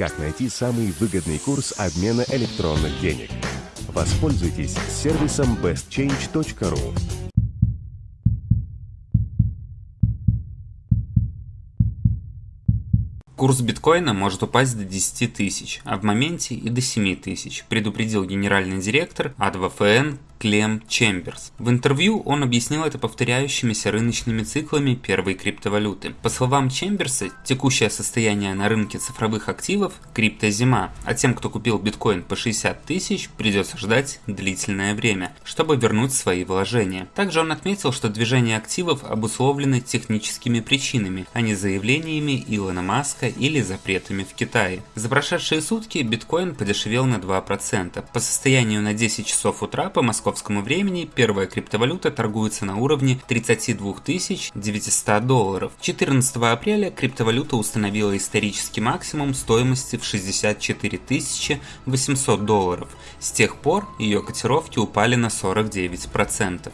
как найти самый выгодный курс обмена электронных денег. Воспользуйтесь сервисом bestchange.ru. Курс биткоина может упасть до 10 тысяч, а в моменте и до 7 тысяч, предупредил генеральный директор АДВФН Клем Чемберс. В интервью он объяснил это повторяющимися рыночными циклами первой криптовалюты. По словам Чемберса, текущее состояние на рынке цифровых активов – криптозима, а тем, кто купил биткоин по 60 тысяч, придется ждать длительное время, чтобы вернуть свои вложения. Также он отметил, что движение активов обусловлены техническими причинами, а не заявлениями Илона Маска или запретами в Китае. За прошедшие сутки биткоин подешевел на 2%. По состоянию на 10 часов утра по Москве московскому времени первая криптовалюта торгуется на уровне 32 900 долларов. 14 апреля криптовалюта установила исторический максимум стоимости в 64 800 долларов. С тех пор ее котировки упали на 49%.